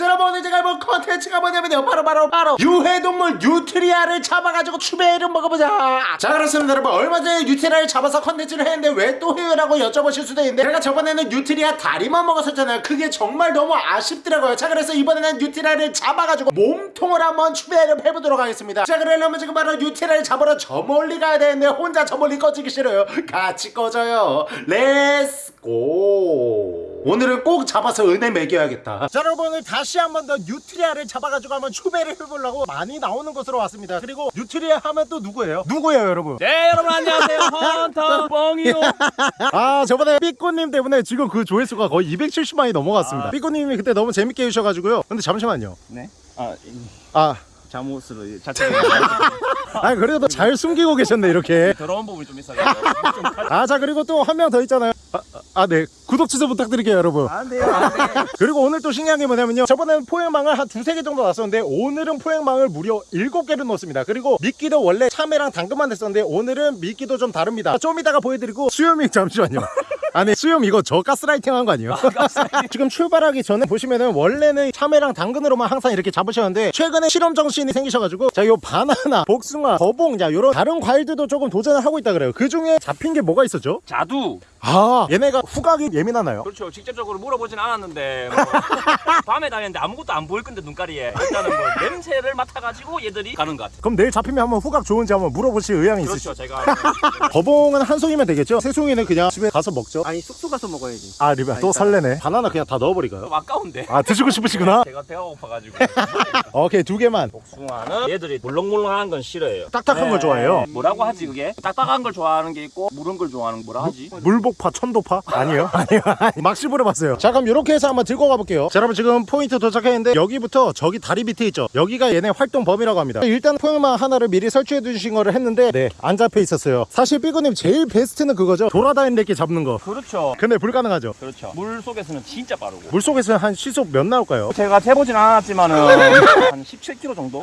자 여러분 제가 해볼 컨텐츠가 뭐냐면요. 바로 바로 바로 유해동물 뉴트리아를 잡아가지고 추배를 먹어보자. 자 그렇습니다. 여러분 얼마 전에 뉴트리아를 잡아서 컨텐츠를 했는데 왜 또 해요 라고 여쭤보실 수도 있는데 제가 저번에는 뉴트리아 다리만 먹었었잖아요. 그게 정말 너무 아쉽더라고요. 자 그래서 이번에는 뉴트리아를 잡아가지고 몸통을 한번 추배를 해보도록 하겠습니다. 자 그러려면 지금 바로 뉴트리아를 잡으러 저 멀리 가야 되는데 혼자 저 멀리 꺼지기 싫어요. 같이 꺼져요. Let's go 오늘은 꼭 잡아서 은혜 먹여야겠다. 자 여러분 오늘 다시 한번 더 뉴트리아를 잡아가지고 한번 추베릅 해보려고 많이 나오는 곳으로 왔습니다. 그리고 뉴트리아 하면 또 누구예요? 누구예요 여러분? 네 여러분 안녕하세요. 헌터 뻥이요. 아 저번에 삐꾸님 때문에 지금 그 조회수가 거의 270만이 넘어갔습니다. 아. 삐꾸님이 그때 너무 재밌게 해주셔가지고요. 근데 잠시만요. 네? 아 이, 아. 잠옷으로 자체 아니 그래도 잘 숨기고 계셨네 이렇게. 더러운 부분이 좀 있어가지고 좀아자 그리고 또 한 명 더 있잖아요. 아네 구독 취소 부탁드릴게요 여러분. 안 돼요 안돼 그리고 오늘 또 신기한 게 뭐냐면요. 저번에는 포획망을 한 두세 개 정도 놨었는데 오늘은 포획망을 무려 일곱 개를 넣었습니다. 그리고 미끼도 원래 참외랑 당근만 했었는데 오늘은 미끼도 좀 다릅니다. 좀 이따가 보여드리고 수염이 잠시만요. 아니 수염 이거 저 가스라이팅 한 거 아니에요? 지금 출발하기 전에 보시면은 원래는 참외랑 당근으로만 항상 이렇게 잡으셨는데 최근에 실험 정신이 생기셔가지고 자 요 바나나, 복숭아, 거봉 자 요런 다른 과일들도 조금 도전을 하고 있다 그래요. 그 중에 잡힌 게 뭐가 있었죠? 자두. 아 얘네가 후각이 예민하나요? 그렇죠 직접적으로 물어보진 않았는데 뭐, 밤에 다녔는데 아무것도 안 보일 건데 눈가리에 일단은 뭐 냄새를 맡아가지고 얘들이 가는 것 같아요 그럼 내일 잡히면 한번 후각 좋은지 한번 물어보실 의향이 있으시죠? 그렇죠 제가 거봉은 한 송이면 되겠죠? 세 송이는 그냥 집에 가서 먹죠? 아니 숙소 가서 먹어야지. 아 리베 또 설레네 바나나 그냥 다 넣어버릴까요? 좀 아까운데 아 드시고 싶으시구나? 제가 배가 고파가지고 오케이 두 개만 복숭아는 얘들이 물렁물렁한 건 싫어해요 딱딱한 걸 좋아해요? 뭐라고 하지 그게? 딱딱한 걸 좋아하는 게 있고 무른 걸 좋아하는 거 뭐라 하지? 물복파 천도파? 아니에요 아니요. 막 씹어봤어요. 자 그럼 이렇게 해서 한번 들고 가볼게요. 자 여러분 지금 포인트 도착했는데 여기부터 저기 다리 밑에 있죠? 여기가 얘네 활동 범위라고 합니다. 일단 포획망 하나를 미리 설치해 두신 거를 했는데 네 안 잡혀 있었어요. 사실 삐꾸님 제일 베스트는 그거죠? 돌아다니는 게 잡는 거. 그렇죠. 근데 불가능하죠? 그렇죠. 물 속에서는 진짜 빠르고. 물 속에서 한 시속 몇 나올까요? 제가 재보진 않았지만은 한 17km 정도?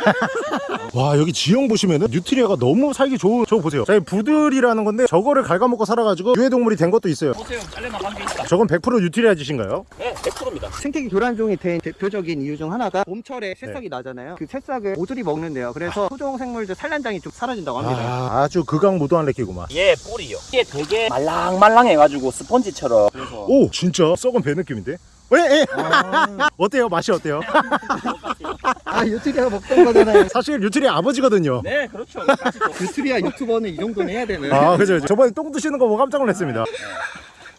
와 여기 지형 보시면은 뉴트리아가 너무 살기 좋은 저거 보세요. 저희 부들이라는 건데 저거를 갉아먹고 살아가지고 유해동물이 된 것도 있어요. 보세요. 잘려 나간 게 있다 저건 100% 뉴트리아 짓인가요? 네 100%입니다 생태계 교란종이 된 대표적인 이유 중 하나가 봄철에 새싹이 나잖아요. 그 새싹을 얘들이 먹는데요. 그래서 토종 생물들 산란장이 좀 사라진다고 합니다. 아, 아주 극악무도한 래끼구만 얘 뿌리요 이게 되게 말랑말랑해가지고 스펀지처럼 그래서 오 진짜 썩은 배 느낌인데? 왜? 에? 어때요? 맛이 어때요? 아 유트리아 먹던 거잖아요. 사실 뉴트리아 아버지거든요 네 그렇죠 또 유트리아 유튜버는 이 정도는 해야 되는. 아 그죠 그죠. 저번에 똥 드시는 거 보고 깜짝 놀랐습니다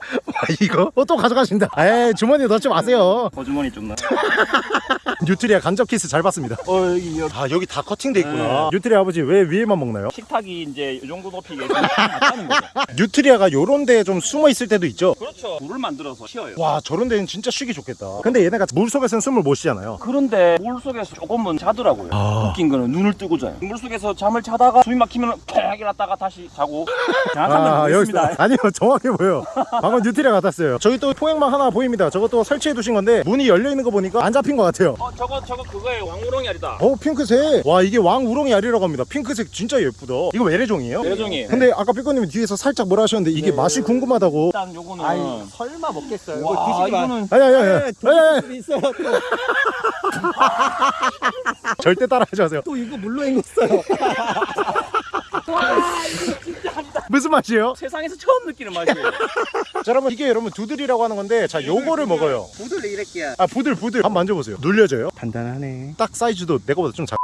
와, 이거? 어, 또 가져가신다. 에이 주머니에 넣지 마세요. 거주머니 좀 나. 뉴트리아 간접 키스 잘 봤습니다. 어 여기 여기. 아 여기 다 커팅돼 있구나. 뉴트리아 아버지 왜 위에만 먹나요? 식탁이 이제 이 정도 높이에 좀 맞다는 거죠. 뉴트리아가 요런 데에 좀 숨어 있을 때도 있죠? 그렇죠. 물을 만들어서 쉬어요. 와 저런 데는 진짜 쉬기 좋겠다. 근데 얘네가 물속에서는 숨을 못 쉬잖아요. 그런데 물속에서 조금은 자더라고요. 아. 웃긴 거는 눈을 뜨고 자요. 물속에서 잠을 자다가 숨이 막히면 캬! 일어났다가 다시 자고. 정확한 건 모르겠습니다. 아니요 정확해 보여. 방금 뉴트리아 같았어요 저기 또 포획망 하나 보입니다 저것도 설치해 두신 건데 문이 열려 있는 거 보니까 안 잡힌 것 같아요 어 저거 저거 그거에 왕우렁이 알이다 어 핑크색 와 이게 왕 우렁이 알이라고 합니다 핑크색 진짜 예쁘다 이거 외래종이에요? 내종이에요 근데 아까 삐꼬님이 뒤에서 살짝 뭐라 하셨는데 이게 네. 맛이 궁금하다고 일단 요거는 아이 설마 먹겠어요. 이거 와 마. 이거는 아니 아니 아니 네, 아니, 아니, 있어요. 또, 절대 따라하지 마세요 또 이거 물로 헹궜어요. 무슨 맛이에요? 세상에서 처음 느끼는 맛이에요 자 여러분 이게 여러분 부들이라고 하는 건데 자 요거를 먹어요 모두 이랬기야. 아 부들 부들 한번 만져보세요 눌려져요? 단단하네. 딱 사이즈도 내 거보다 좀 작.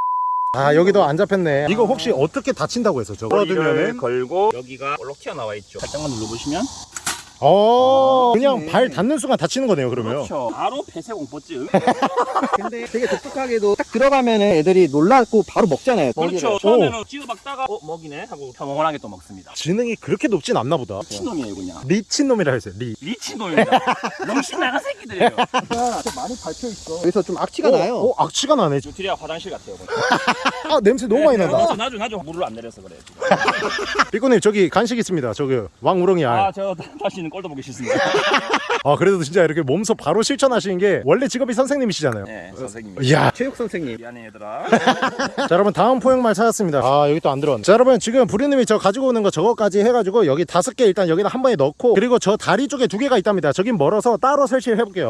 아 여기도 안 잡혔네 이거 혹시 어떻게 닫힌다고 해서 저거 머리를 걸어두면은 걸고 여기가 볼록 튀어나와 있죠 살짝만 눌러보시면 어 그냥 그렇네. 발 닿는 순간 닫히는 거네요 그러면. 그렇죠. 바로 폐쇄공포증. 근데 되게 독특하게도 딱 들어가면은 애들이 놀라고 바로 먹잖아요. 그렇죠. 먹이를. 처음에는 찌어박다가 어 먹이네? 하고 평온하게 또 먹습니다. 지능이 그렇게 높진 않나 보다. 미친놈이에요 그냥. 리친놈이라 했어요 리 미친놈입니다. 명신 나간 새끼들이에요. 아, 좀 많이 밟혀 있어. 그래서 좀 악취가 어, 나요. 어 악취가 나네. 뉴트리아 화장실 같아요 아 냄새 너무 많이 난다. 나죠 나죠 나죠 물을 안 내려서 그래 삐꾸님 저기 간식 있습니다. 저기 왕우렁이 알. 아저 다시 떨어지는 꼴도 보기 싫습니다. 아 그래도 진짜 이렇게 몸소 바로 실천하시는 게 원래 직업이 선생님이시잖아요 네, 선생님. 이야 체육 선생님. 미안해 얘들아. 자 여러분 다음 포획말 찾았습니다 아 여기 또 안 들어왔네 자 여러분 지금 부리님이 저 가지고 오는 거 저거까지 해가지고 여기 다섯 개 일단 여기다 한 번에 넣고 그리고 저 다리 쪽에 두 개가 있답니다 저긴 멀어서 따로 설치를 해볼게요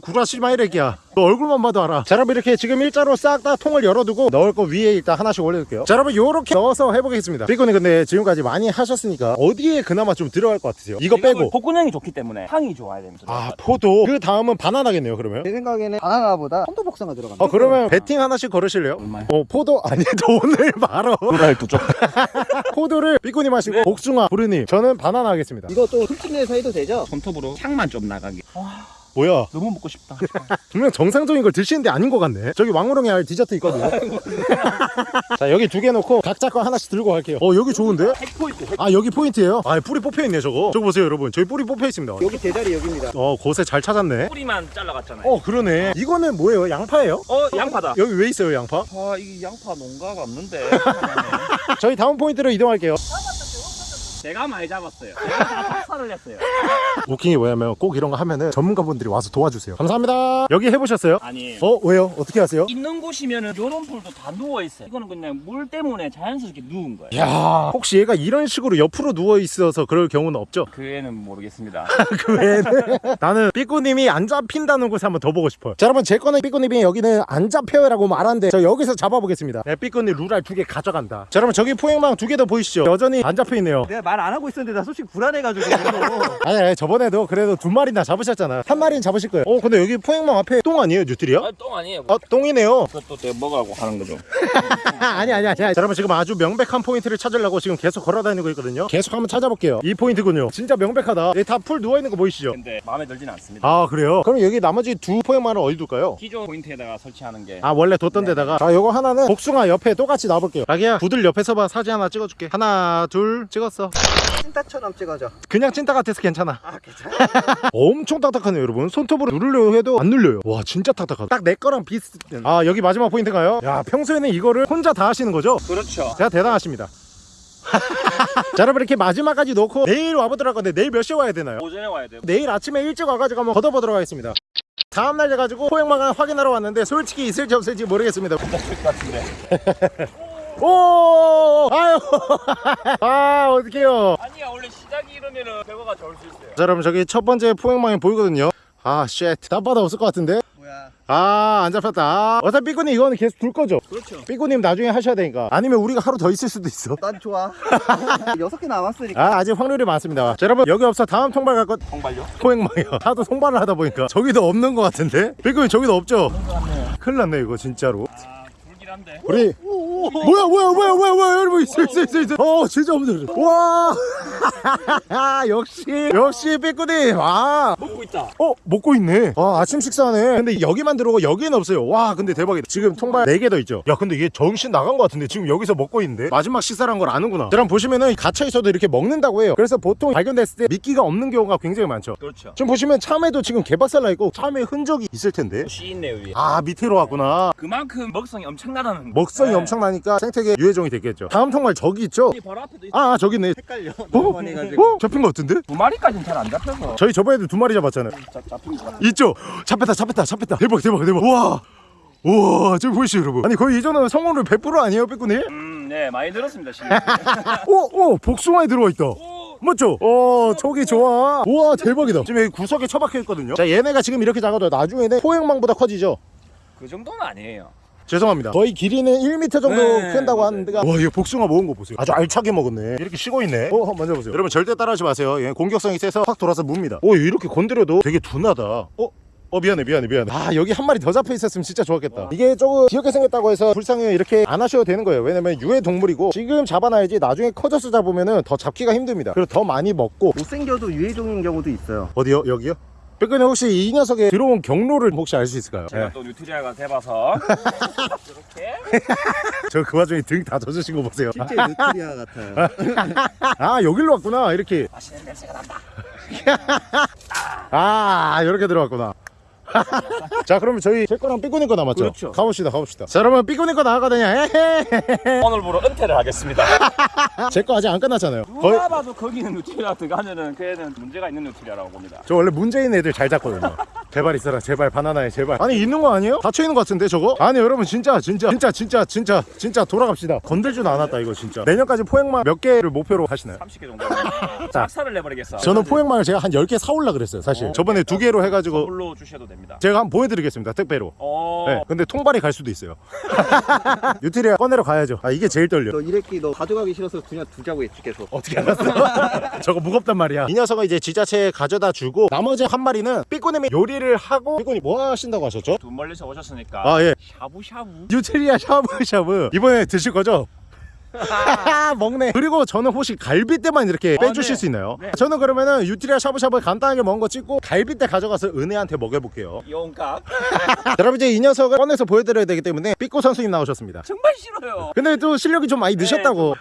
구라시지 마 이래기야 너 얼굴만 봐도 알아 자 여러분 이렇게 지금 일자로 싹 다 통을 열어두고 넣을 거 위에 일단 하나씩 올려둘게요 자 여러분 요렇게 넣어서 해보겠습니다 삐꾸님 근데 지금까지 많이 하셨으니까 어디에 그나마 좀 들어갈 것 같으세요 이거 빼고 복근형이 좋기 때문에 향이 좋아야 됩니다. 아 포도 그 다음은 바나나겠네요 그러면 제 생각에는 바나나보다 천도복숭아 들어간다. 어 그러면 배팅 하나씩 걸으실래요? 얼마요? 어 포도 아니 오늘 바로 도라일 두 쪽. 포도를 삐꾸님 하시고 복숭아 부르님 저는 바나나 하겠습니다 이것도 흠집 내서 해도 되죠? 손톱으로 향만 좀 나가게. 뭐야 너무 먹고 싶다. 분명 정상적인 걸 드시는데 아닌 것 같네 저기 왕우렁이 알 디저트 있거든요 자 여기 두 개 놓고 각자 거 하나씩 들고 갈게요 어 여기 좋은데? 핵포인트. 핵... 아 여기 포인트예요? 아 뿌리 뽑혀 있네 저거 저거 보세요 여러분 저기 뿌리 뽑혀 있습니다 여기 제자리 여기입니다. 어 곳에 잘 찾았네 뿌리만 잘라갔잖아요. 어 그러네 이거는 뭐예요 양파예요? 어, 양파다. 여기 왜 있어요 양파? 아, 이게 양파 농가가 없는데. 저희 다음 포인트로 이동할게요 제가 많이 잡았어요. 삭살을 했어요. 웃긴 게 뭐냐면 꼭 이런 거 하면은 전문가분들이 와서 도와주세요 감사합니다 여기 해보셨어요? 아니에요. 어 왜요? 어떻게 하세요? 있는 곳이면은 요런 풀도 다 누워 있어요. 이거는 그냥 물 때문에 자연스럽게 누운 거예요. 야 혹시 얘가 이런 식으로 옆으로 누워 있어서 그럴 경우는 없죠? 그 애는 모르겠습니다. 그 외에는 나는 삐꾸님이 안 잡힌다는 곳에 한번 더 보고 싶어요 자 여러분 제 거는 삐꾸님이 여기는 안 잡혀요 라고 말하는데 저 여기서 잡아보겠습니다 네, 삐꾸님 루랄 두 개 가져간다 자 여러분 저기 포획망 두 개 더 보이시죠? 여전히 안 잡혀있네요 내가 말 안 하고 있었는데 나 솔직히 불안해가지고. 아니, 아니 저번에도 그래도 두 마리나 잡으셨잖아 한 마리는 잡으실 거예요 어 근데 여기 포획망 앞에 똥 아니에요 뉴트리아? 아, 똥 아니에요. 어 똥이네요 그것도 내가 먹으라고 하는 거죠. 아니 아니 아니 자, 여러분 지금 아주 명백한 포인트를 찾으려고 지금 계속 걸어다니고 있거든요 계속 한번 찾아볼게요 이 포인트군요 진짜 명백하다 여기 다풀 누워있는 거 보이시죠? 근데 마음에 들진 않습니다. 아 그래요? 그럼 여기 나머지 두 포획망을 어디 둘까요? 기존 포인트에다가 설치하는 게 아 원래 뒀던 데다가 자 요거 하나는 복숭아 옆에 똑같이 놔볼게요 자기야 부들 옆에 서 봐 사진 하나 찍어줄게 하나 둘 찍었어 찐따처럼 찍어줘. 그냥 찐따 같아서 괜찮아 아 괜찮아. 엄청 딱딱하네요 여러분 손톱으로 누르려고 해도 안 눌려요 와 진짜 딱딱하다 딱 내 거랑 비슷 아 여기 마지막 포인트가요? 야 평소에는 이거를 혼자 다 하시는 거죠? 그렇죠. 제가 대단하십니다 자 여러분 이렇게 마지막까지 놓고 내일 와보도록 할 건데 내일 몇 시에 와야 되나요? 오전에 와야 돼요. 내일 아침에 일찍 와가지고 한번 걷어보도록 하겠습니다 다음날 돼가지고 포획망을 확인하러 왔는데 솔직히 있을지 없을지 모르겠습니다 먹을 것 같은데. 오 아유. 아 어떡해요. 아니야 원래 시작이 이러면은 결과가 좋을 수 있어요. 자 여러분 저기 첫 번째 포획망이 보이거든요. 아쉣 땀바다 없을 것 같은데? 뭐야? 아 안 잡혔다. 아, 어차피 삐꾸님 이거는 계속 둘 거죠? 그렇죠. 삐꾸님 나중에 하셔야 되니까. 아니면 우리가 하루 더 있을 수도 있어. 난 좋아. 여섯 개 남았으니까. 아 아직 확률이 많습니다. 자 여러분 여기 없어. 다음 통발 갈 것 통발요? 포획망이요. 하도 통발을 하다 보니까 저기도 없는 것 같은데? 삐꾸님 저기도 없죠? 큰일 났네 이거 진짜로. 아 한데. 우리 뭐야 뭐야 뭐야 뭐야 뭐야 여러분 있어 있어 있어 있어 어. 진짜 없네. 와. 역시 역시 삐꾸님. 와 먹고 있다. 어 먹고 있네. 와 아침 식사하네. 근데 여기만 들어오고 여기는 없어요. 와 근데 대박이다. 지금 통발 4개 더 있죠? 야 근데 얘 정신 나간 것 같은데 지금 여기서 먹고 있는데? 마지막 식사란 걸 아는구나. 여러분 보시면은 갇혀 있어도 이렇게 먹는다고 해요. 그래서 보통 발견됐을 때 미끼가 없는 경우가 굉장히 많죠. 그렇죠. 지금 보시면 참에도 지금 개박살 나 있고 참에 흔적이 있을 텐데. 씨 있네 위에. 아 밑으로 왔구나. 그만큼 먹성이 엄청나 다는. 먹성이 네. 엄청나니까 생태계 유해종이 됐겠죠 다음 통발 저기 있죠 이 바로 앞에도 있어. 아, 아 저기 있네 헷갈려. 너무 많이 해가지고. 어? 잡힌 것 같은데? 두 마리까지는 잘 안 잡혀서. 저희 저번에도 두 마리 잡았잖아요 잡, 잡힌 것 같아. 있죠? 잡혔다 잡혔다 잡혔다 대박 대박 대박 우와 우와 저기 보이시죠 여러분 아니 거의 이전에 성공률 100% 아니에요 삐꾸님? 음, 네 많이 늘었습니다 실력. 오! 오! 복숭아에 들어와 있다 맞죠? 어 저기 좋아 우와 대박이다 지금 여기 구석에 처박혀 있거든요 자 얘네가 지금 이렇게 작아도 나중에는 포획망보다 커지죠 그 정도는 아니에요. 죄송합니다. 거의 길이는 1m 정도 네, 큰다고. 하는데가 와 이거 복숭아 먹은 거 보세요. 아주 알차게 먹었네. 이렇게 쉬고 있네. 어 한번 만져보세요. 여러분 절대 따라하지 마세요. 얘 공격성이 세서 확 돌아서 묵니다. 오 이렇게 건드려도 되게 둔하다. 어? 어 미안해 미안해 미안해. 아 여기 한 마리 더 잡혀 있었으면 진짜 좋았겠다. 이게 조금 귀엽게 생겼다고 해서 불쌍해 이렇게 안 하셔도 되는 거예요. 왜냐면 유해 동물이고 지금 잡아놔야지 나중에 커져서 잡으면은 더 잡기가 힘듭니다. 그리고 더 많이 먹고 못생겨도 유해종인 경우도 있어요. 어디요? 여기요? 백근이 혹시 이 녀석의 들어온 경로를 혹시 알 수 있을까요? 제가 네. 또 뉴트리아가 돼봐서 이렇게 저 그 와중에 등 다 젖으신 거 보세요 실제 뉴트리아 같아요. 아 여기로 왔구나 이렇게 맛있는 냄새가 난다. 아 이렇게 들어왔구나 자 그러면 저희 제 거랑 삐꾸님 거 남았죠? 그렇죠. 가봅시다 가봅시다 자 여러분 삐꾸님 거 나가거든요. 오늘부로 은퇴를 하겠습니다. 제 거 아직 안 끝났잖아요 거의 누가 봐도 거기는 누트리아 들어가면은 그 애는 문제가 있는 누트리아라고 봅니다. 저 원래 문제 있는 애들 잘 잡거든요 제발 있어라 제발 바나나에 제발 아니 있는 거 아니에요? 닫혀 있는 거 같은데 저거? 아니 여러분 진짜 진짜 진짜 진짜 진짜 진짜 돌아갑시다 건들지도 않았다 이거 진짜 내년까지 포획망 몇 개를 목표로 하시나요? 30개 정도. 박살을 내버리겠어. 저는 포획망을 제가 한 10개 사올라 그랬어요 사실 어. 저번에 두 개로 해가지고 선물로 주셔도 됩니다. 제가 한번 보여드리겠습니다 택배로 어. 네, 근데 통발이 갈 수도 있어요 뉴트리아 꺼내러 가야죠 아 이게 제일 떨려 너 이래끼 너 가져가기 싫어서 그냥 두자고 했지 계속. 어떻게 알았어? 저거 무겁단 말이야. 이 녀석은 이제 지자체에 가져다 주고 나머지 한 마리는 삐꾸님이 요리를 하고 삐꾸님 뭐 하신다고 하셨죠? 두 멀리서 오셨으니까 아 예. 샤브샤브. 뉴트리아 샤브샤브 이번에 드실 거죠? 먹네. 그리고 저는 혹시 갈비뼈만 이렇게 아, 빼주실 네. 수 있나요? 네. 저는 그러면은 유트리아 샤브샤브 간단하게 먹은 거 찍고 갈비뼈 가져가서 은혜한테 먹여볼게요. 용각. 자, 여러분 이제 이 녀석을 꺼내서 보여드려야 되기 때문에 삐꾸 선수님 나오셨습니다. 정말 싫어요. 근데 또 실력이 좀 많이 늦었다고.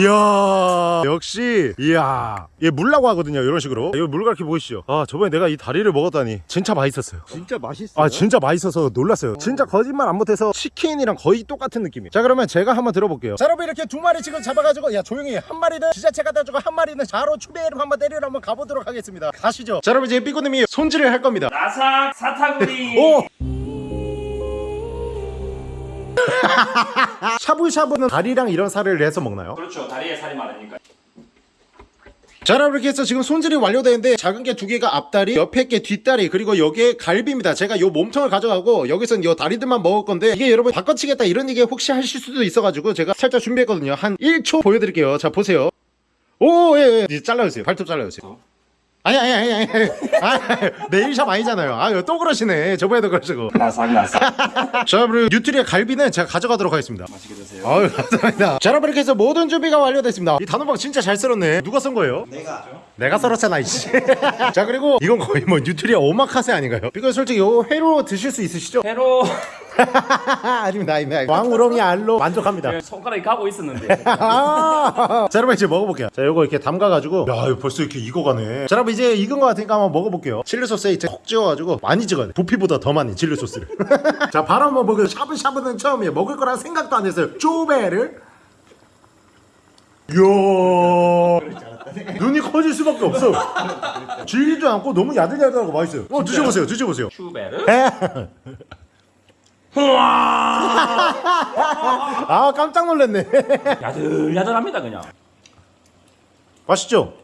이야 역시 이야. 얘 물라고 하거든요 이런 식으로. 이거 물 가르쳐 보이시죠? 아 저번에 내가 이 다리를 먹었다니 진짜 맛있었어요. 진짜 맛있어. 아 진짜 맛있어서 놀랐어요. 진짜 거짓말 안 못해서 치킨이랑 거의 똑같은 느낌이에요. 자 그러면 제가 한번 들어볼게요. 자 여러분 이렇게 두 마리 지금 잡아가지고 야 조용히 해. 한 마리는 지자체 갖다 주고 한 마리는 자로 추배를 한번 때리러 한번 가보도록 하겠습니다. 가시죠. 자 여러분 이제 삐꾸님이 손질을 할 겁니다. 나삭 사타구리. 오! 샤브샤브는 다리랑 이런 살을 내서 먹나요? 그렇죠. 다리에 살이 많으니까. 자 여러분 이렇게 해서 지금 손질이 완료되는데 작은 게 두 개가 앞다리 옆에 게 뒷다리 그리고 여기에 갈비입니다 제가 요 몸통을 가져가고 여기서는 요 다리들만 먹을 건데 이게 여러분 바꿔치겠다 이런 얘기 혹시 하실 수도 있어가지고 제가 살짝 준비했거든요 한 1초 보여드릴게요 자 보세요 오예 예. 이제 잘라주세요 발톱 잘라주세요 아니 아니 아니 아니 아니. 네일샵 아니잖아요. 아또 그러시네. 저번에도 그러시고. 나삭 나삭. 자 여러분 뉴트리아 갈비는 제가 가져가도록 하겠습니다. 맛있게 드세요. 아유 감사합니다. 자 여러분 이렇게 해서 모든 준비가 완료됐습니다. 이 단호박 진짜 잘 썰었네. 누가 썬 거예요? 내가 내가 썰었잖아 이씨. 자 그리고 이건 거의 뭐 뉴트리아 오마카세 아닌가요? 이거 솔직히 이거 회로 드실 수 있으시죠? 회로 아닙니다 아닙니다 왕우렁이 알로 만족합니다. 손가락이 가고 있었는데. 아~ 자 여러분 이제 먹어볼게요. 자 요거 이렇게 담가가지고. 야 이거 벌써 이렇게 익어가네. 자 여러분 이제 익은 거 같으니까 한번 먹어볼게요. 칠리 소스에 이제 콕 찍어가지고 많이 찍어야 돼. 부피보다 더 많이 칠리 소스를. 자 바로 한번 먹어요. 샤브샤브는 처음이에요. 먹을 거란 생각도 안 했어요. 쪼베를. 이야. 눈이 커질 수밖에 없어. 질기도 않고 너무 야들야들하고 맛있어요. 어 드셔보세요. 드셔보세요. 슈베르. 아 깜짝 놀랐네 야들야들합니다 그냥. 맛있죠?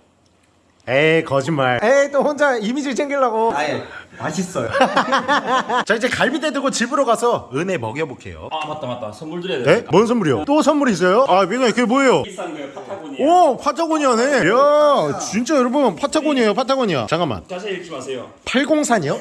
에이 거짓말 에이 또 혼자 이미지 챙기려고 아예 맛있어요. 자 이제 갈비대 들고 집으로 가서 은혜 먹여볼게요 아 맞다 맞다. 선물 드려야 네? 되니까. 뭔 선물이요? 또 선물이 있어요? 아 민호야 그게 뭐예요? 비싼 거예요 파타고니아. 오 파타고니아네 이야 진짜 여러분 파타고니아요 파타고니아 잠깐만 자세히 읽지 마세요. 803이요?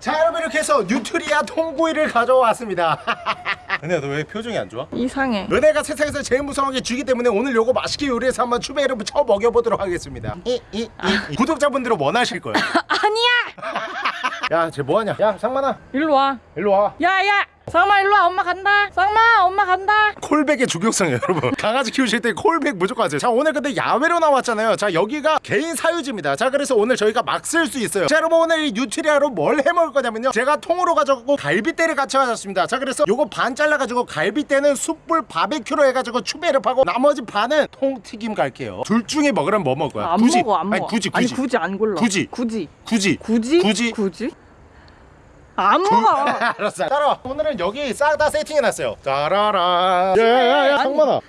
자 여러분 이렇게 해서 뉴트리아 통구이를 가져왔습니다 은혜야 너 왜 표정이 안 좋아? 이상해. 은혜가 세상에서 제일 무서운 게 쥐기 때문에 오늘 요거 맛있게 요리해서 한번 추베릅을 쳐 먹여보도록 하겠습니다 이, 이, 이. 구독자분들은 원하실 거예요 아니야. 야 쟤 뭐하냐 야 상만아 일로 와. 일로 와 야야. 쌍마 일로 와. 엄마 간다. 쌍마 엄마 간다. callback의 중요성이에요 여러분 강아지 키우실 때 callback 무조건 하세요 자 오늘 근데 야외로 나왔잖아요 자 여기가 개인 사유지입니다 자 그래서 오늘 저희가 막 쓸 수 있어요 자 여러분 오늘 이 뉴트리아로 뭘 해먹을 거냐면요 제가 통으로 가져가고 갈비대를 같이 가졌습니다 자 그래서 요거 반 잘라가지고 갈비대는 숯불 바베큐로 해가지고 추베릅 하고 나머지 반은 통튀김 갈게요 둘 중에 먹으라면 뭐 거야 안 굳이 먹어 안 먹어. 아니 굳이 아니 굳이 굳이 안 골라. 굳이. 굳이. 굳이 굳이. 굳이. 굳이. 안 먹어. 알았어. 따라와. 오늘은 여기 싹 다 세팅해놨어요. 따라라. 야야야 아니. 상만아.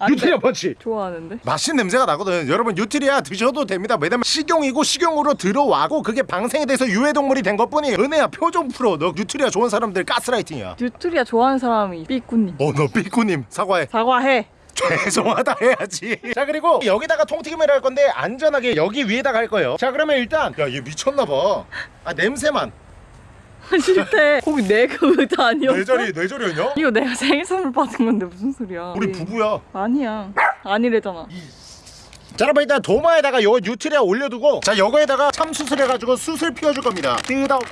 안 뉴트리아 펀치 좋아하는데. 맛있는 냄새가 나거든. 여러분 뉴트리아 드셔도 됩니다. 왜냐면 식용이고 식용으로 들어왔고 그게 방생이 돼서 유해동물이 된 것뿐이에요. 은혜야 표정 풀어. 너 뉴트리아 좋은 사람들 가스라이팅이야. 뉴트리아 좋아하는 사람이 삐꾸님. 어너 삐꾸님. 사과해. 사과해. 죄송하다 해야지. 자 그리고 여기다가 통튀김을 할 건데 안전하게 여기 위에다가 할 거예요. 자 그러면 일단 야 얘 미쳤나봐. 아 냄새만 싫대. 거기 내가 의자 아니었어? 뇌절이 뇌절이었냐? 이거 내가 생일 선물 받은 건데 무슨 소리야? 우리 예. 부부야 아니야. 아니래잖아. 자 여러분 일단 도마에다가 요 뉴트리아 올려두고 자 요거에다가 참수술 해가지고 수술 피워줄 겁니다 뜨덕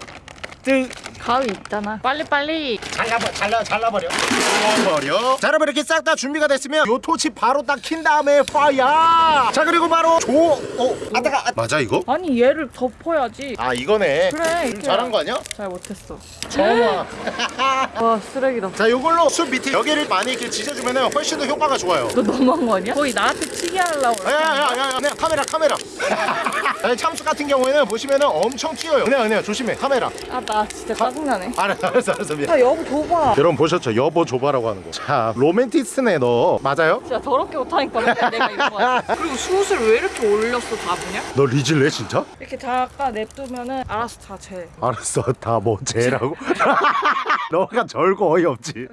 뜨 가위 있잖아. 빨리 빨리. 잘라버 잘라 잘라버려 잘라버려 자 여러분 이렇게 싹 다 준비가 됐으면 요 토치 바로 딱 킨 다음에 파야 자 그리고 바로 조 어 아따가 아, 맞아 이거? 아니 얘를 덮어야지. 아 이거네 그래. 잘한 거 아니야? 잘 못했어. 정화 와 쓰레기다. 자 요걸로 숲 밑에 여기를 많이 이렇게 지져주면 훨씬 더 효과가 좋아요 너 너무한 거 아니야? 거의 나한테 치게 하려고. 야야야야 네, 카메라 카메라 아니, 참수 같은 경우에는 보시면은 엄청 튀어요 은혜야 은혜야 조심해 카메라 아 나 진짜 짜증나네. 알았어 알았어 알았어 미안 야 여보 줘봐. 여러분 보셨죠 여보 조바라고 하는 거자 로맨티스트네 너 맞아요? 진짜 더럽게 못하니까 내가 이런 거 같아. 그리고 숯을 왜 이렇게 올렸어 다 보냐? 너 리질래 진짜? 이렇게 잠깐 냅두면은 알아서 다 재. 알았어 다뭐 쟤라고 너가 절고 어이없지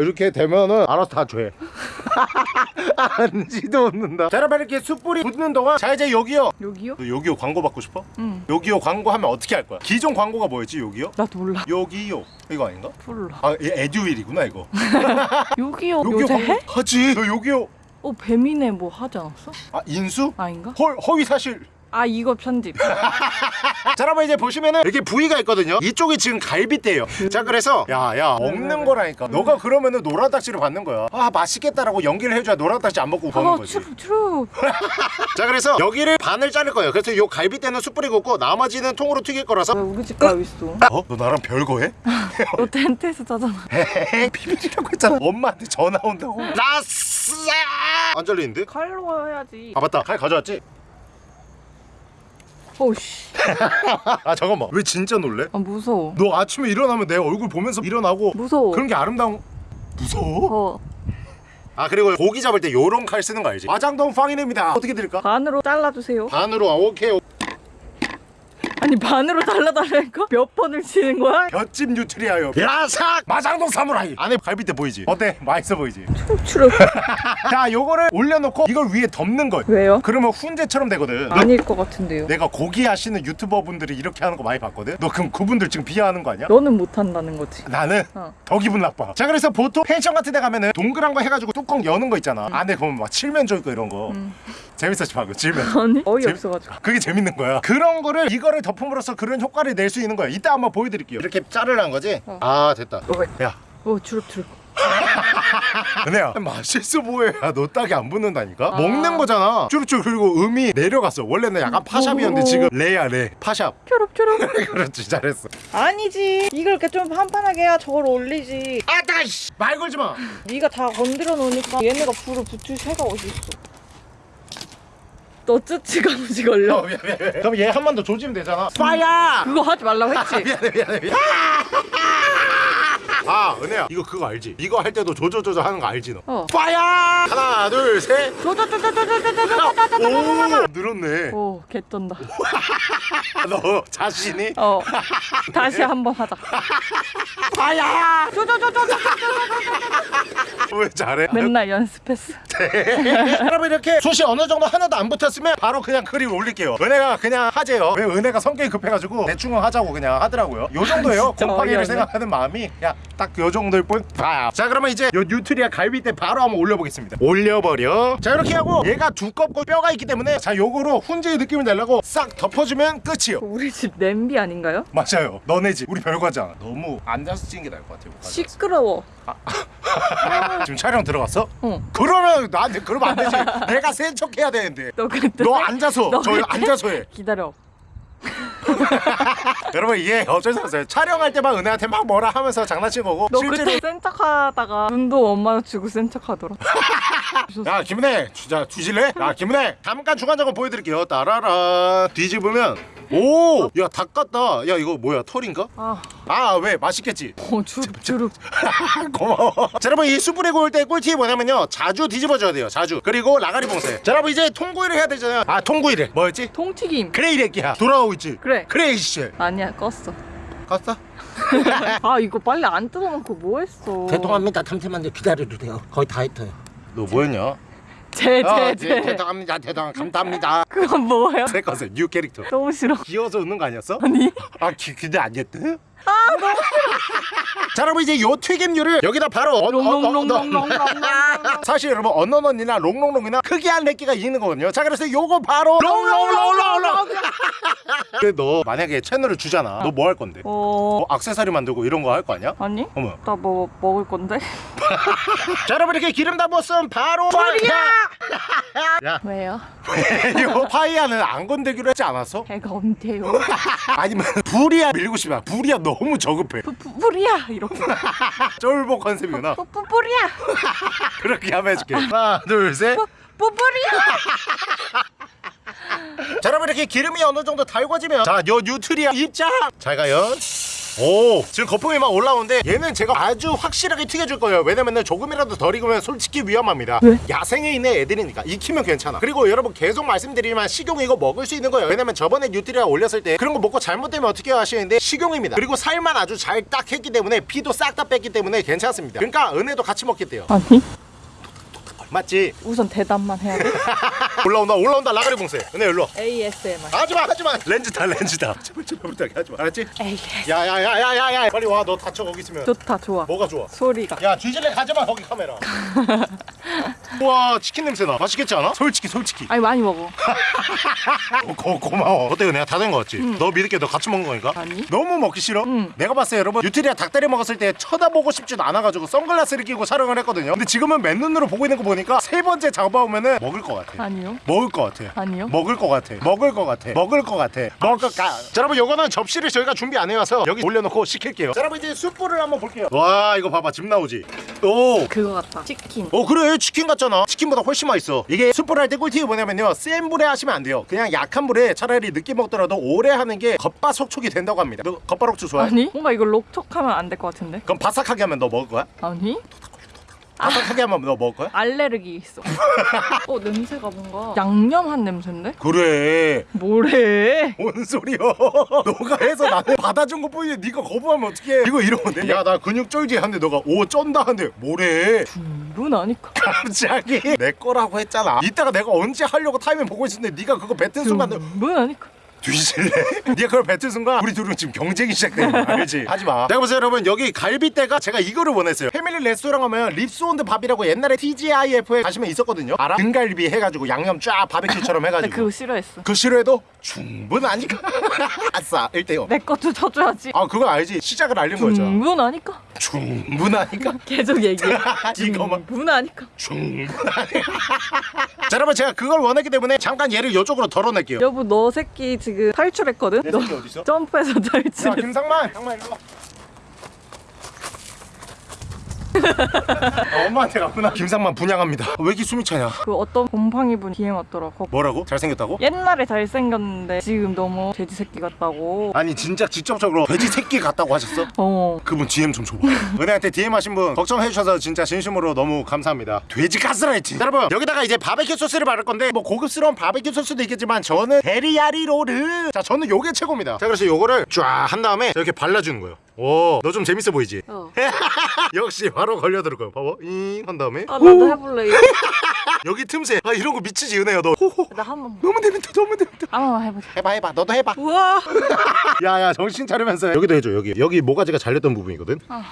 이렇게 되면은 알아서 다죄 안지도 없는다 자 여러분 이렇게 숯불이 붙는 동안 자 이제 여기요 여기요? 너 여기요 광고 받고 싶어? 응. 여기요 광고 하면 어떻게 할 거야? 기존 광고가 뭐였지 여기요? 나도 몰라. 여기요 이거 아닌가? 몰라. 아얘 에듀윌이구나 이거. 여기요 요새 해? 하지 너 여기요 어 배민에 뭐 하지 않았어? 아 인수? 아닌가? 헐 허위 사실 아 이거 편집. 자 여러분 이제 보시면은 이렇게 부위가 있거든요 이쪽이 지금 갈비대예요 자 그래서 야야 먹는 거라니까 너가 그러면은 노란딱지를 받는 거야 아 맛있겠다라고 연기를 해줘야 노란딱지 안 먹고 버는 아 거지 true true. 자 그래서 여기를 반을 자를 거예요 그래서 요 갈비대는 숯불이 굽고 나머지는 통으로 튀길 거라서 왜 우리 집 가고 있어? 어? 너 나랑 별거 해? 너 텐트에서 자잖아. 헤헤 비밀이라고 했잖아 엄마한테 전화 온다고 라스야 안 잘리는데? 칼로 해야지. 아 맞다 칼 가져왔지? 오씨. 아 잠깐만 왜 진짜 놀래? 아 무서워. 너 아침에 일어나면 내 얼굴 보면서 일어나고 무서워. 그런 게 아름다운 무서워? 어. 아 그리고 고기 잡을 때 요런 칼 쓰는 거 알지? 마장동 팡이냅니다 어떻게 드릴까? 반으로 잘라주세요. 반으로 아 오케이 아니 반으로 잘라달라니까? 몇 번을 치는 거야? 볏짚 뉴트리아요 야삭 마장동 사무라이 안에 갈비대 보이지? 어때? 맛있어 보이지? 추룩. 자 요거를 올려놓고 이걸 위에 덮는 거야 왜요? 그러면 훈제처럼 되거든 너- 아닐 것 같은데요. 내가 고기 하시는 유튜버 분들이 이렇게 하는 거 많이 봤거든? 너 그럼 그분들 지금 비하하는 거 아니야? 너는 못한다는 거지. 나는 어. 더 기분 나빠 자 그래서 보통 펜션 같은 데 가면은 동그란 거 해가지고 뚜껑 여는 거 있잖아 안에 보면 막 칠면조 있고 이런 거 음. 재밌었지 방금 칠면 아니 어이 재밌- 없어가지고. 그게 재밌는 거야 그런 거를 이거를 덮 음으로써 그런 효과를 낼 수 있는 거야 이따 한번 보여드릴게요 이렇게 자르라는 거지? 어. 아 됐다 어, 야오 추룩 추룩. 은혜야 맛있어 보여 너 딱이 안 붙는다니까 아. 먹는 거잖아 쭈루쭈루 그리고 음이 내려갔어 원래는 약간 파샵이었는데 오. 지금 레야 레 파샵 추룩. 그렇지 잘했어 아니지. 이걸 이렇게 좀 판판하게 해야 저걸 올리지. 아따 이씨 말 걸지 마 네가 다 건드려 놓으니까 얘네가 불을 붙일 새가 어디 있어? 너 쯔치 감지 걸려. 어, 미안, 미안, 미안. 그럼 얘 한 번 더 조지면 되잖아 파야 그거 하지 말라고 했지. 미안해 미안해 미안해 아 은혜야 이거 그거 알지? 이거 할 때도 조조조조 하는 거 알지 너? 어. 파야 하나 둘셋. 오 늘었네 오 개쩐다. 너 자신이? 어. 다시 한번 하자. 파야 저저저저저. 왜 잘해? 맨날 연습했어. 여러분 이렇게 솥이 어느 정도 하나도 안 붙었으면 바로 그냥 그림 올릴게요. 은혜가 그냥 하재요. 왜 은혜가 성격이 급해가지고 대충 하자고 그냥 하더라고요. 요 정도예요. 곰팡이를. 생각하는 마음이 그냥 딱 요 정도일 뿐. 봐요 자 그러면 이제 요 뉴트리아 갈비대 바로 한번 올려보겠습니다. 올려버려. 자 이렇게 하고 얘가 두껍고 뼈가 있기 때문에 자 요거로 훈제의 느낌을 내려고 싹 덮어주면 끝이요. 우리 집 냄비 아닌가요? 맞아요. 너네 집. 우리 별거잖아. 너무 앉아서 찍는 게 나을 것 같아요 시끄러워. 지금 촬영 들어갔어? 어. 그러면 나한테 그러면 안 되지 내가 센 척 해야 되는데 너 그때 너 앉아서 너 저 그때- 앉아서 해 기다려. 여러분 이게 어쩔 수 없어요. 촬영할 때만 은혜한테 막 뭐라 하면서 장난친 거고 너 실제로. 그때 센 척 하다가 눈도 엄마 주고 센 척 하더라. 야 김은혜 진짜 뒤질래? 야 김은혜 잠깐 중간 점검 보여드릴게요. 따라라. 뒤집으면 오 야 닭 같다. 야 이거 뭐야 털인가? 아, 아 왜? 맛있겠지? 어 주룩 주룩. 고마워. 자 여러분 이 숯불에 구울 때 꿀팁이 뭐냐면요. 자주 뒤집어줘야 돼요 자주. 그리고 라가리 봉쇄. 자 여러분 이제 통구이를 해야 되잖아요. 아 통구이래 뭐였지? 통튀김. 그래 이 새끼야. 돌아오 고 있지? 그래. 그래 이씨 아니야 껐어. 갔어? 아 이거 빨리 안 뜯어놓고 뭐 했어? 죄송합니다. 잠시만 좀 기다려주세요. 거의 다 했어요. 너 뭐였냐? 제제제. 죄송합니다 죄송 감사합니다 그건 뭐예요? 새 것은 new 캐릭터 너무 싫어. 귀여워서 웃는 거 아니었어? 아니. 아 기, 근데 아니었대? 아자 여러분 이제 요 튀김류를 여기다 바로 어, 어, 어, 롱롱롱롱롱롱. 사실 여러분 언너넌이나 롱롱롱이나 크기한 렉기가 있는 거거든요 자 그래서 요거 바로 롱롱롱롱롱 너 만약에 채널을 주잖아 너 뭐 할 건데? 어 뭐 악세사리 만들고 이런 거 할 거 아니야? 아니? 어머 나 뭐 먹을 건데? 자 여러분 이렇게 기름 다 부었으면 바로 파이야 왜요? 요 fire는 안 건들기로 했지 않았어? 배가 언제요? 아니면 불이야 밀고 싶어 불이야 너무 저급해. 뿌뿌리야 이렇게. 쫄보 컨셉이구나. 뿌뿌리야. 그렇게 하면 해줄게. 하나 둘셋. 뿌뿌리야. 자 여러분 이렇게 기름이 어느 정도 달궈지면 자요 뉴트리아 입장. 잘 가요 오 지금 거품이 막 올라오는데 얘는 제가 아주 확실하게 튀겨줄 거예요. 왜냐면은 조금이라도 덜 익으면 솔직히 위험합니다. 왜? 야생에 있는 애들이니까 익히면 괜찮아. 그리고 여러분 계속 말씀드리지만 식용 이거 먹을 수 있는 거예요. 왜냐면 저번에 뉴트리아 올렸을 때 그런 거 먹고 잘못되면 어떻게 하시는데 식용입니다. 그리고 살만 아주 잘 딱 했기 때문에 피도 싹 다 뺐기 때문에 괜찮습니다. 그러니까 은혜도 같이 먹겠대요. 아니? 맞지? 우선 대답만 해야 돼? 올라온다 올라온다 라가리 봉쇄 은혜 일로 와 ASMR. 하지마 하지마 렌즈다 렌즈다 제발 제발 부탁해 하지마 알았지? AS. 야야야야야야 빨리 와 너 다쳐 거기 있으면 좋다 좋아. 뭐가 좋아? 소리가. 야 뒤질래 가지마 거기 카메라 우와 치킨 냄새 나 맛있겠지 않아? 솔직히 솔직히 아니 많이 먹어. 어, 고, 고마워 어때 내가 다 된 거 같지? 너 믿을게 너 같이 먹는 거니까 아니. 너무 먹기 싫어? 응. 내가 봤을 때 여러분 뉴트리아 닭다리 먹었을 때 쳐다보고 싶지도 않아가지고 선글라스를 끼고 촬영을 했거든요 근데 지금은 맨눈으로 보고 있는 거 보니 까 세 번째 잡아오면은 먹을 것 같아 아니요. 먹을 것 같아 아니요. 먹을 것 같아 먹을 것 같아 먹을 것 같아 먹을 것 같아 자 여러분 요거는 접시를 저희가 준비 안 해와서 여기 올려놓고 시킬게요 자 여러분 이제 숯불을 한번 볼게요 와 이거 봐봐 집 나오지 오 그거 같다. 치킨. 어 그래 치킨 같잖아 치킨보다 훨씬 맛있어 이게 숯불 할 때 꿀팁이 뭐냐면요 센 불에 하시면 안 돼요 그냥 약한 불에 차라리 늦게 먹더라도 오래 하는 게 겉바속촉이 된다고 합니다 너 겉바속촉 좋아해? 아니? 뭔가 이거 록촉하면 안 될 것 같은데? 그럼 바삭하게 하면 너 먹을 거야? 아니? 바삭하게 하면 너 먹을 거야? 알레르기 있어. 어 냄새가 뭔가 양념한 냄새인데? 그래 뭐래? 뭔 소리야 너가 해서 나는 받아준 것 뿐인데 네가 거부하면 어떡해 이거 이러면 야나 근육 쩔지 하는데 너가 오 쩐다 하는데 뭐래 분하니까. 갑자기 내 거라고 했잖아 이따가 내가 언제 하려고 타이밍 보고 있었는데 네가 그거 뱉은 순간 분하니까. 뒤질래? 네가 그걸 뱉은 순간 우리 둘은 지금 경쟁이 시작되는 거야 알지? 하지마 내가 보세요 여러분 여기 갈비대가 제가 이거를 원했어요 패밀리 레스토랑 하면 립스온드 밥이라고 옛날에 TGIF에 가시면 있었거든요 알아? 등갈비 해가지고 양념 쫙 바베큐처럼 나 해가지고 그거 싫어해서. 그 싫어해도 충분하니까 아싸 1대0 내 것도 줘줘야지. 아 그거 알지? 시작을 알린 거였잖아 분하니까. 충분하니까 계속 얘기해. 이거만 분하니까. 충분하니까 자 여러분 제가 그걸 원했기 때문에 잠깐 얘를 이쪽으로 덜어낼게요 여보 너 새끼 지금 탈출했거든? 내너 새끼 어딨어? 점프해서 야 탈출했어. 김상만 상만 일로 와 아, 엄마한테 갔구나 김상만 분양합니다 왜 이렇게 숨이 차냐 그 어떤 곰팡이 분 DM 왔더라고. 뭐라고? 잘생겼다고? 옛날에 잘생겼는데 지금 너무 돼지 새끼 같다고. 아니 진짜 직접적으로 돼지 새끼 같다고 하셨어? 어. 그분 DM 좀 줘봐 은혜한테 DM 하신 분 걱정해 주셔서 진짜 진심으로 너무 감사합니다 돼지 가스라이팅 여러분 여기다가 이제 바베큐 소스를 바를 건데 뭐 고급스러운 바베큐 소스도 있겠지만 저는 데리야끼로 자 저는 요게 최고입니다 자 그래서 요거를 쫙 한 다음에 이렇게 발라주는 거예요 오 너 좀 재밌어 보이지? 어. 역시 바로 걸려들 거예요 봐봐 잉한 다음에 아 나도 해볼래. 이거. 여기 틈새 아 이런 거 미치지 은혜야 너 호호 나 한 번. 너무 재밌다 너무 재밌다 한번 해보자. 해봐 해봐 너도 해봐 우와. 야야 정신 차리면서 여기도 해줘 여기 여기 모가지가 잘렸던 부분이거든 아.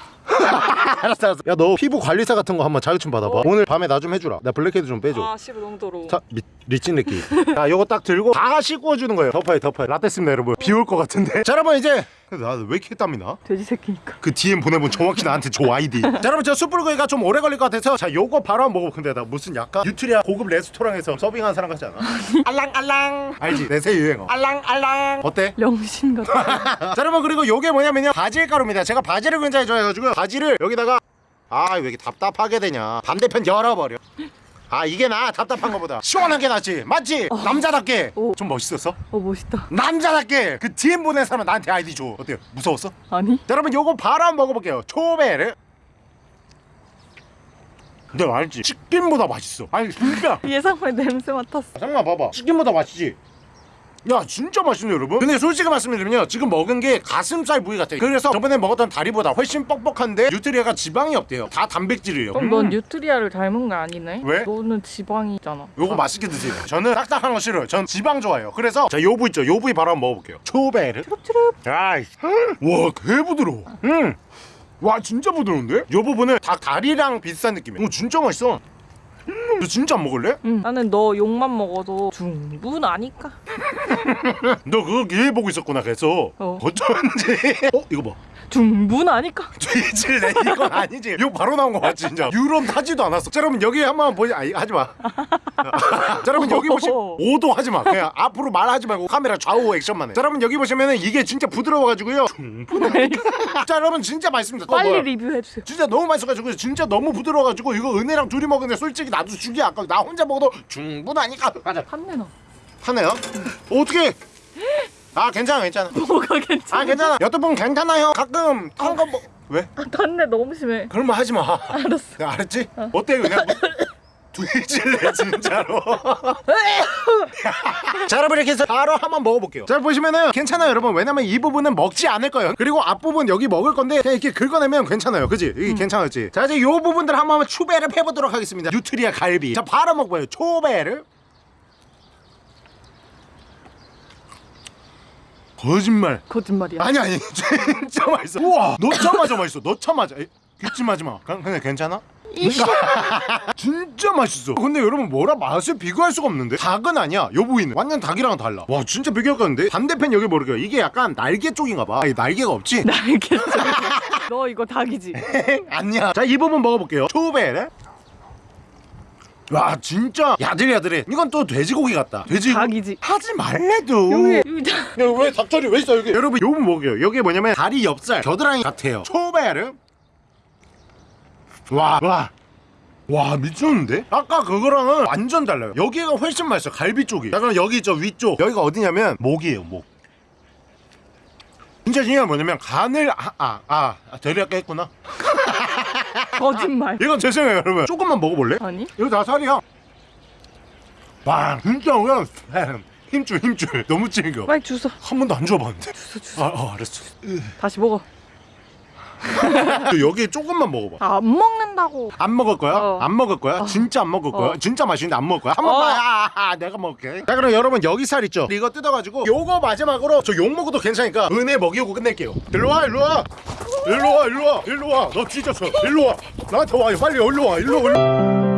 알았어 알았어. 야 너 피부 관리사 같은 거 한번 자격증 받아봐. 오늘 밤에 나 좀 해주라. 나 블랙헤드 좀 빼줘. 아 씨발 너무 더러워. 자 미, 미친 느낌. 자 요거 딱 들고 다 씻고 주는 거예요. 덮어요 덮어요. 다 됐습니다 여러분. 비 올 것 같은데. 자 여러분 이제 나왜 이렇게 땀이 나? 돼지 새끼니까. 그 DM 보내본 정확히 나한테 줘 아이디. 자 여러분 저 숯불구이가 좀 오래 걸릴 것 같아서 자 요거 바로 한번 먹어 근데 나 무슨 약간 뉴트리아 고급 레스토랑에서 서빙하는 사람 같지 않아? 알랑알랑. 알지? 내새 유행어. 알랑알랑. 어때? 영신 같아. 자 여러분 그리고 요게 뭐냐면요. 바질 가루입니다. 제가 바질을 굉장히 좋아해가지고 바질 을 여기다가 아 왜 이렇게 답답하게 되냐 반대편 열어버려 아 이게 나 답답한 거보다 시원한 게 낫지 맞지? 남자답게 어. 좀 멋있었어? 어 멋있다. 남자답게 그 DM 보낸 사람 나한테 아이디 줘 어때요? 무서웠어? 아니? 자, 여러분 요거 바로 한번 먹어볼게요 초베르 근데 알지? 치킨보다 맛있어 아니 진짜 예상외 냄새 맡았어. 잠깐만 봐봐 치킨보다 맛있지? 야 진짜 맛있네 여러분. 근데 솔직히 말씀드리면요 지금 먹은 게 가슴살 부위 같아요. 그래서 저번에 먹었던 다리보다 훨씬 뻑뻑한데 뉴트리아가 지방이 없대요. 다 단백질이에요. 그럼 넌 뉴트리아를 닮은 거 아니네? 왜? 너는 지방이 있잖아. 요거 맛있게 드세요. 저는 딱딱한 거 싫어요. 전 지방 좋아해요. 그래서 자 요 부위 있죠? 요 부위 바로 한번 먹어볼게요. 초베르. 아이씨 와 개부드러워. 음 와 진짜 부드러운데? 요 부분은 닭 다리랑 비슷한 느낌이야 오 진짜 맛있어. 음, 너 진짜 안 먹을래? 응. 나는 너 욕만 먹어도 충분하니까. 너 그거 기회 보고 있었구나 그래서 어. 어쩐지 어? 이거 봐 충분하니까. 죄질 내 이건 아니지 이거 바로 나온 거 맞지 진짜 유론 타지도 않았어 자 여러분 여기 한번 보지 아니 하지마 자 여러분 여기 보시면 오도 하지마 그냥 앞으로 말하지 말고 카메라 좌우 액션만 해자 여러분 여기 보시면은 이게 진짜 부드러워가지고요 자 여러분 진짜 맛있습니다 어, 빨리 뭐야. 리뷰해 주세요. 진짜 너무 맛있어가지고 진짜 너무 부드러워가지고 이거 은혜랑 둘이 먹는데 솔직히 나도 죽이 아까 나 혼자 먹어도 충분하니까 가자 판내나. 하네요 어떻게 아 괜찮아 괜찮아 뭐가 괜찮아? 아 괜찮아 여태분 괜찮아요 가끔 탄거 뭐... 왜? 판내 너무 심해. 그런 말 하지 마. 알았어. 야, 알았지? 어때 그냥 뒤질래 진짜로. 자 여러분 이렇게 해서 바로 한번 먹어볼게요. 자 보시면은 괜찮아요 여러분. 왜냐면 이 부분은 먹지 않을 거예요. 그리고 앞부분 여기 먹을 건데 그냥 이렇게 긁어내면 괜찮아요. 그지? 이게 괜찮았지? 자 이제 요 부분들 한번 추배를 해보도록 하겠습니다. 뉴트리아 갈비. 자 바로 먹어봐요. 초배를. 거짓말. 거짓말이야. 아니 아니 진짜 맛있어 우와 넣자마자 맛있어 넣자마자 에, 기침하지 마 그냥, 그냥 괜찮아? 진짜 맛있어. 근데 여러분 뭐라 맛을 비교할 수가 없는데? 닭은 아니야 요 부위는. 완전 닭이랑은 달라. 와 진짜 비교할 건데? 반대편 여기 모르겠어 이게 약간 날개 쪽인가 봐. 아니, 날개가 없지? 알겠어. 너 이거 닭이지? 아니야. 자 이 부분 먹어볼게요. 초베레? 와 진짜 야들야들해. 이건 또 돼지고기 같다. 돼지고기 닭이지. 하지 말래도. 여기 여기 닭. 야왜 닭다리 왜 있어 여기? 여러분 요거 먹어요. 여기 뭐냐면 다리 옆살 겨드랑이 같아요. 초베르 와 와. 와 미쳤는데? 아까 그거랑은 완전 달라요. 여기가 훨씬 맛있어 갈비 쪽이. 자 그럼 여기 저 위쪽. 여기가 어디냐면 목이에요 목. 진짜 중요한 건 뭐냐면 간을 아아 아, 아, 대리 아까 했구나. 거짓말. 이건 죄송해요 여러분. 조금만 먹어볼래? 아니? 이거 다 살이야. 와 진짜 그냥 힘줄 힘줄. 너무 찡겨. 빨리 주소. 한 번도 안 줘봤는데. 아, 어, 알았어. 다시 먹어. 여기 조금만 먹어봐 아, 안 먹는다고. 안 먹을 거야? 어. 안 먹을 거야? 진짜 안 먹을 거야? 어. 진짜 맛있는데 안 먹을 거야? 한 번만 어. 아, 아, 아, 내가 먹을게 자 그럼 여러분 여기 살 있죠? 이거 뜯어가지고 요거 마지막으로 저 욕 먹어도 괜찮으니까 은혜 먹이고 끝낼게요 일로와 일로와 일로와 일로와 일로와 너저 일로와 나한테 와 빨리 일로와 일로와 일로